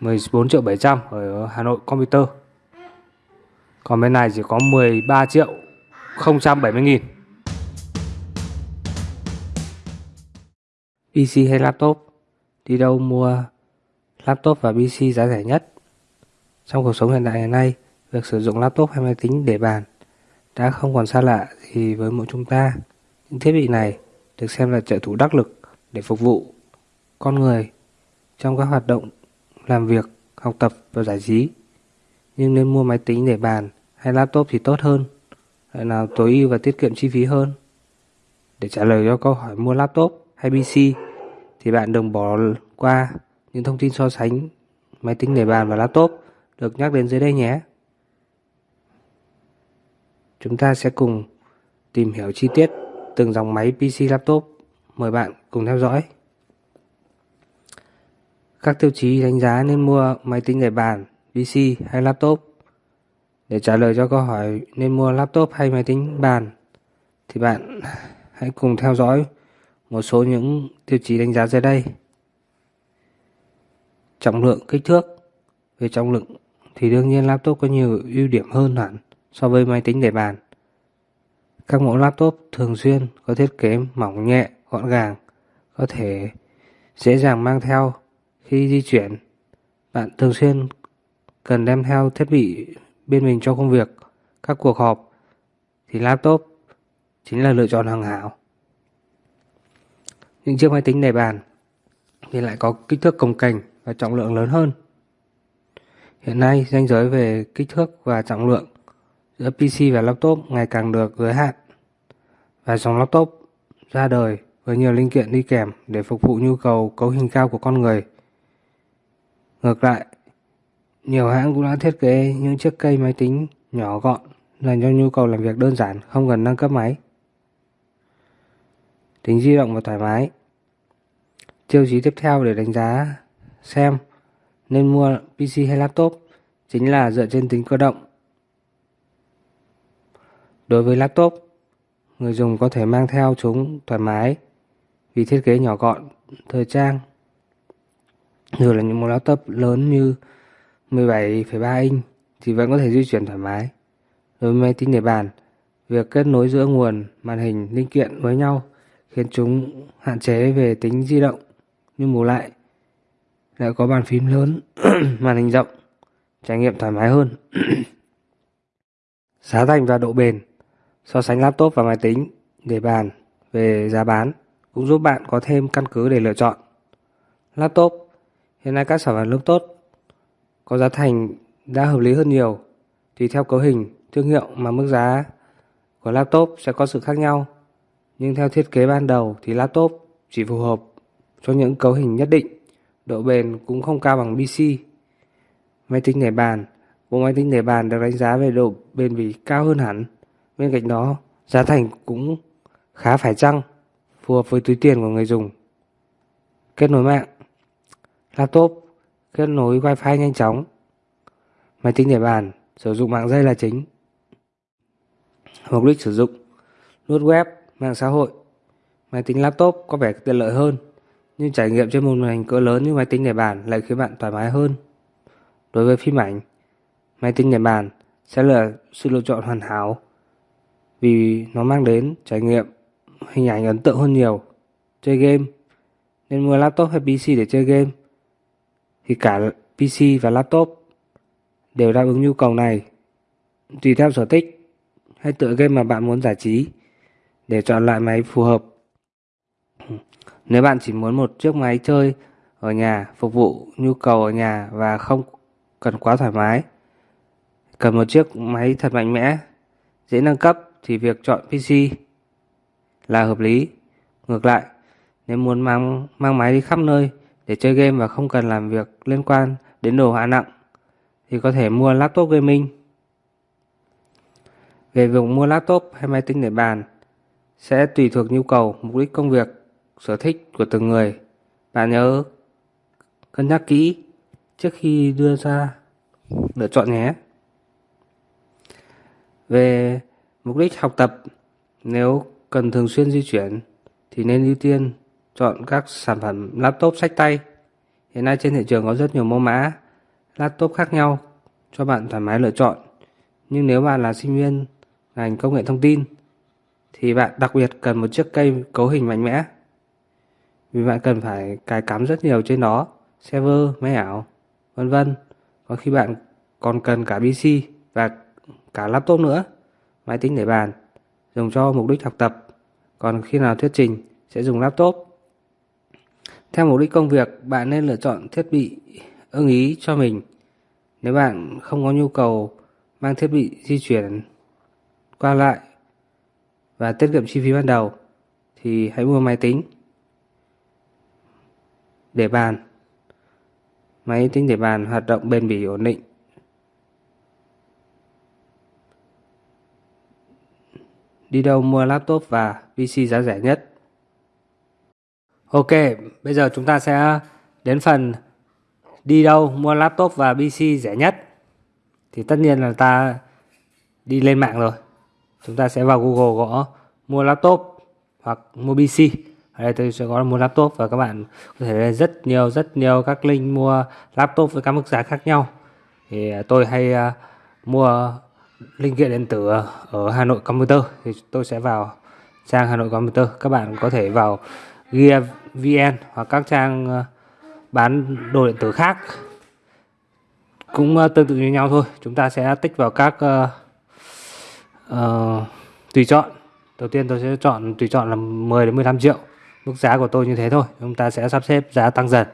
14 triệu 700 ở Hà Nội Computer. Còn bên này chỉ có 13 triệu 070 nghìn. PC hay laptop? Đi đâu mua laptop và PC giá rẻ nhất? Trong cuộc sống hiện đại ngày nay, việc sử dụng laptop hay máy tính để bàn đã không còn xa lạ gì với mỗi chúng ta. Những thiết bị này được xem là trợ thủ đắc lực để phục vụ con người trong các hoạt động làm việc, học tập và giải trí. Nhưng nên mua máy tính để bàn hay laptop thì tốt hơn, lại nào tối ưu và tiết kiệm chi phí hơn. Để trả lời cho câu hỏi mua laptop hay PC thì bạn đừng bỏ qua những thông tin so sánh máy tính để bàn và laptop được nhắc đến dưới đây nhé. Chúng ta sẽ cùng tìm hiểu chi tiết từng dòng máy PC laptop. Mời bạn cùng theo dõi. Các tiêu chí đánh giá nên mua máy tính để bàn, PC hay laptop. Để trả lời cho câu hỏi nên mua laptop hay máy tính bàn thì bạn hãy cùng theo dõi một số những tiêu chí đánh giá dưới đây. Trọng lượng kích thước Về trọng lượng thì đương nhiên laptop có nhiều ưu điểm hơn hẳn so với máy tính để bàn. Các mẫu laptop thường xuyên có thiết kế mỏng nhẹ, gọn gàng, có thể dễ dàng mang theo khi di chuyển. Bạn thường xuyên cần đem theo thiết bị bên mình cho công việc, các cuộc họp thì laptop chính là lựa chọn hàng hảo. Những chiếc máy tính để bàn thì lại có kích thước cồng cành và trọng lượng lớn hơn. Hiện nay, ranh giới về kích thước và trọng lượng giữa PC và laptop ngày càng được giới hạn. Và dòng laptop ra đời với nhiều linh kiện đi kèm để phục vụ nhu cầu cấu hình cao của con người. Ngược lại, nhiều hãng cũng đã thiết kế những chiếc cây máy tính nhỏ gọn dành cho nhu cầu làm việc đơn giản không cần nâng cấp máy. Tính di động và thoải mái Tiêu chí tiếp theo để đánh giá xem nên mua PC hay laptop chính là dựa trên tính cơ động. Đối với laptop, người dùng có thể mang theo chúng thoải mái vì thiết kế nhỏ gọn, thời trang. Dù là những một laptop lớn như 17,3 inch thì vẫn có thể di chuyển thoải mái. Đối với máy tính để bàn, việc kết nối giữa nguồn, màn hình, linh kiện với nhau khiến chúng hạn chế về tính di động nhưng bù lại lại có bàn phím lớn, màn hình rộng, trải nghiệm thoải mái hơn. giá thành và độ bền so sánh laptop và máy tính để bàn về giá bán cũng giúp bạn có thêm căn cứ để lựa chọn. Laptop Hiện nay các sản phẩm laptop có giá thành đã hợp lý hơn nhiều tùy theo cấu hình, thương hiệu mà mức giá của laptop sẽ có sự khác nhau. Nhưng theo thiết kế ban đầu thì laptop chỉ phù hợp cho những cấu hình nhất định, độ bền cũng không cao bằng PC. Máy tính để bàn Bộ máy tính để bàn được đánh giá về độ bền bỉ cao hơn hẳn. Bên cạnh đó, giá thành cũng khá phải chăng, phù hợp với túi tiền của người dùng. Kết nối mạng Laptop kết nối Wi-Fi nhanh chóng. Máy tính để bàn sử dụng mạng dây là chính. Mục đích sử dụng Lướt web, mạng xã hội Máy tính laptop có vẻ tiện lợi hơn nhưng trải nghiệm trên một màn hình cỡ lớn như máy tính để bàn lại khiến bạn thoải mái hơn. Đối với phim ảnh, máy tính để bàn sẽ là sự lựa chọn hoàn hảo vì nó mang đến trải nghiệm hình ảnh ấn tượng hơn nhiều. Chơi game nên mua laptop hay PC để chơi game thì cả PC và laptop đều đáp ứng nhu cầu này. Tùy theo sở thích hay tựa game mà bạn muốn giải trí để chọn loại máy phù hợp. Nếu bạn chỉ muốn một chiếc máy chơi ở nhà phục vụ nhu cầu ở nhà và không cần quá thoải mái, cần một chiếc máy thật mạnh mẽ, dễ nâng cấp thì việc chọn PC là hợp lý. Ngược lại, nếu muốn mang mang máy đi khắp nơi để chơi game và không cần làm việc liên quan đến đồ họa nặng thì có thể mua laptop gaming. Về việc mua laptop hay máy tính để bàn sẽ tùy thuộc nhu cầu, mục đích công việc sở thích của từng người. Bạn nhớ cân nhắc kỹ trước khi đưa ra lựa chọn nhé. Về mục đích học tập, nếu cần thường xuyên di chuyển thì nên ưu tiên chọn các sản phẩm laptop sách tay. Hiện nay trên thị trường có rất nhiều mẫu mã laptop khác nhau cho bạn thoải mái lựa chọn. Nhưng nếu bạn là sinh viên ngành công nghệ thông tin thì bạn đặc biệt cần một chiếc cây cấu hình mạnh mẽ. Vì bạn cần phải cài cắm rất nhiều trên nó, server, máy ảo, vân vân. Có khi bạn còn cần cả PC và cả laptop nữa, máy tính để bàn, dùng cho mục đích học tập. Còn khi nào thuyết trình sẽ dùng laptop. Theo mục đích công việc, bạn nên lựa chọn thiết bị ưng ý cho mình. Nếu bạn không có nhu cầu mang thiết bị di chuyển qua lại và tiết kiệm chi phí ban đầu thì hãy mua máy tính để bàn. Máy tính để bàn hoạt động bền bỉ ổn định. Đi đâu mua laptop và PC giá rẻ nhất? Ok, bây giờ chúng ta sẽ đến phần đi đâu mua laptop và PC rẻ nhất. Thì tất nhiên là ta đi lên mạng rồi. Chúng ta sẽ vào Google gõ mua laptop hoặc mua PC. Ở đây tôi sẽ gõ mua laptop và các bạn có thể lên rất nhiều rất nhiều các link mua laptop với các mức giá khác nhau. Thì à, tôi hay uh, mua linh kiện điện tử ở Hà Nội Computer thì tôi sẽ vào trang Hà Nội Computer. Các bạn có thể vào Gear VN hoặc các trang ờ, bán đồ điện tử khác. Cũng ờ, tương tự như nhau thôi. Chúng ta sẽ tích vào các uh, uh, tùy chọn. Đầu tiên tôi sẽ chọn tùy chọn là 10 đến 15 triệu. Mức giá của tôi như thế thôi. Chúng ta sẽ sắp xếp giá tăng dần.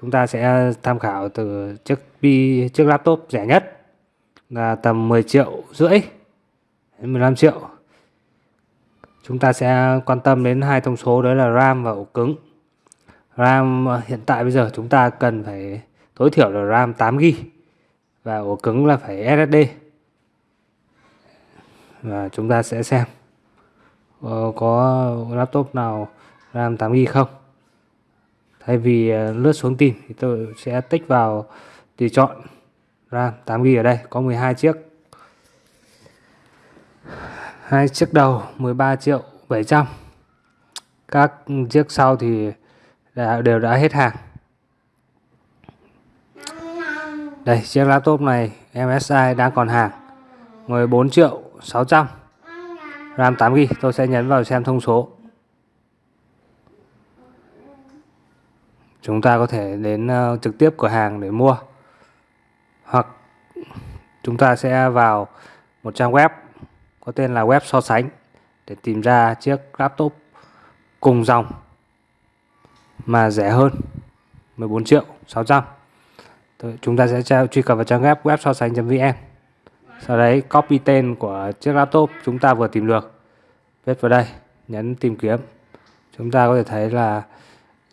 Chúng ta sẽ tham khảo từ chiếc bi chiếc laptop rẻ nhất là tầm 10 triệu rưỡi đến 15 triệu chúng ta sẽ quan tâm đến hai thông số, đó là RAM và ổ cứng. RAM hiện tại bây giờ chúng ta cần phải tối thiểu là RAM 8GB và ổ cứng là phải SSD và chúng ta sẽ xem ờ, có laptop nào RAM 8GB không. Thay vì ờ, lướt xuống tìm thì tôi sẽ tích vào tùy chọn RAM 8GB ở đây, có 12 chiếc hai chiếc đầu 13 triệu 700 các chiếc sau thì đã, đều đã hết hàng. Đây chiếc laptop này MSI đang còn hàng 14 triệu 600 RAM 8GB tôi sẽ nhấn vào xem thông số. Chúng ta có thể đến uh, trực tiếp cửa hàng để mua hoặc chúng ta sẽ vào một trang web có tên là web so sánh. Để tìm ra chiếc laptop cùng dòng mà rẻ hơn 14 triệu 600 chúng ta sẽ truy cập vào trang web web so sánh.vn sau đấy, copy tên của chiếc laptop chúng ta vừa tìm được. Viết vào đây, nhấn tìm kiếm. Chúng ta có thể thấy là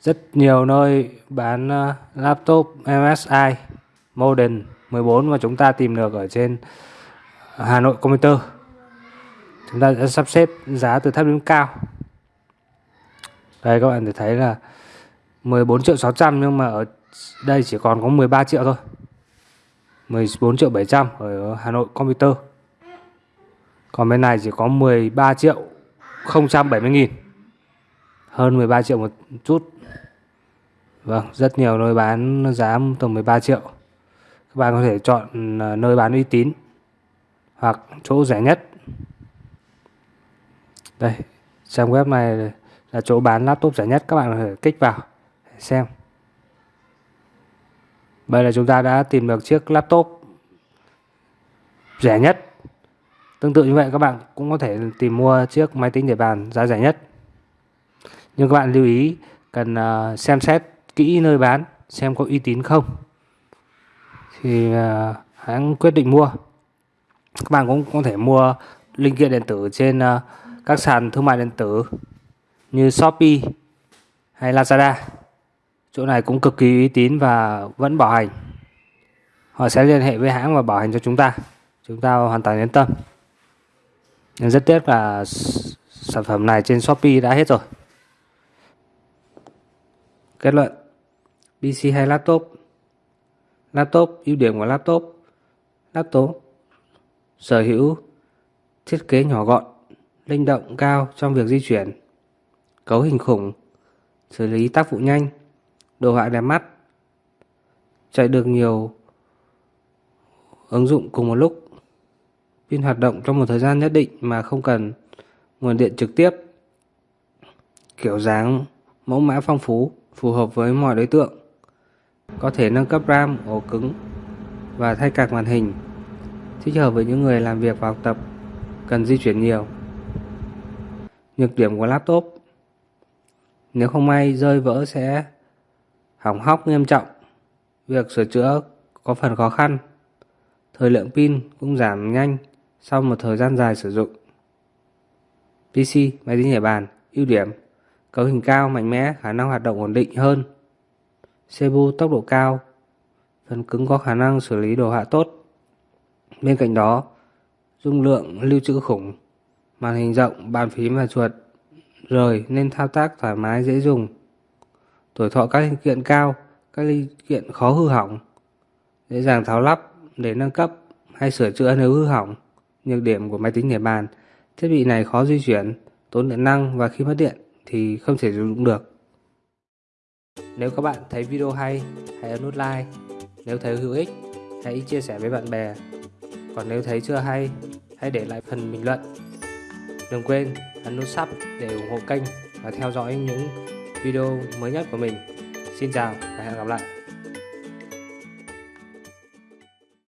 rất nhiều nơi bán ờ, laptop MSI Modern 14 mà chúng ta tìm được ở trên Hà Nội Computer chúng ta sẽ sắp xếp giá từ thấp đến cao. Đây các bạn thể thấy là 14 triệu 600 nhưng mà ở đây chỉ còn có 13 triệu thôi. 14 triệu 700 ở Hà Nội Computer. Còn bên này chỉ có 13 triệu 070 nghìn. Hơn 13 triệu một chút. Vâng, rất nhiều nơi bán giá tầm 13 triệu. Các bạn có thể chọn à, nơi bán uy tín hoặc chỗ rẻ nhất đây trang web này là chỗ bán laptop rẻ nhất các bạn có thể kích vào xem. Bây là chúng ta đã tìm được chiếc laptop rẻ nhất. Tương tự như vậy các bạn cũng có thể tìm mua chiếc máy tính để bàn giá rẻ nhất. Nhưng các bạn lưu ý cần ờ, xem xét kỹ nơi bán xem có uy tín không. Thì ờ, hãng quyết định mua. Các bạn cũng có thể mua linh kiện điện tử trên uh, các sàn thương mại điện tử như Shopee hay Lazada. Chỗ này cũng cực kỳ uy tín và vẫn bảo hành. Họ sẽ liên hệ với hãng và bảo hành cho chúng ta. Chúng ta hoàn toàn yên tâm. Nhưng rất tiếc là sản phẩm này trên Shopee đã hết rồi. Kết luận PC hay laptop? Laptop, ưu điểm của laptop Laptop sở hữu thiết kế nhỏ gọn, linh động cao trong việc di chuyển, cấu hình khủng, xử lý tác vụ nhanh, đồ họa đẹp mắt, chạy được nhiều ứng dụng cùng một lúc. Pin hoạt động trong một thời gian nhất định mà không cần nguồn điện trực tiếp. Kiểu dáng mẫu mã phong phú, phù hợp với mọi đối tượng. Có thể nâng cấp RAM, ổ cứng và thay cạc màn hình. Thích hợp với những người làm việc và học tập, cần di chuyển nhiều. Nhược điểm của laptop Nếu không may rơi vỡ sẽ hỏng hóc nghiêm trọng. Việc sửa chữa có phần khó khăn. Thời lượng pin cũng giảm nhanh sau một thời gian dài sử dụng. PC, máy tính nhảy bàn, ưu điểm cấu hình cao, mạnh mẽ, khả năng hoạt động ổn định hơn. CPU tốc độ cao, phần cứng có khả năng xử lý đồ họa tốt. Bên cạnh đó, dung lượng lưu trữ khủng, màn hình rộng, bàn phím và chuột rời nên thao tác thoải mái dễ dùng. Tuổi thọ các linh kiện cao, các linh kiện khó hư hỏng, dễ dàng tháo lắp để nâng cấp hay sửa chữa nếu hư hỏng. Nhược điểm của máy tính để bàn, thiết bị này khó di chuyển, tốn điện năng và khi mất điện thì không thể sử dụng được. Nếu các bạn thấy video hay, hãy ấn nút like. Nếu thấy hữu ích, hãy chia sẻ với bạn bè. Còn nếu thấy chưa hay, hãy để lại phần bình luận. Đừng quên ấn nút sub để ủng hộ kênh và theo dõi những video mới nhất của mình. Xin chào và hẹn gặp lại.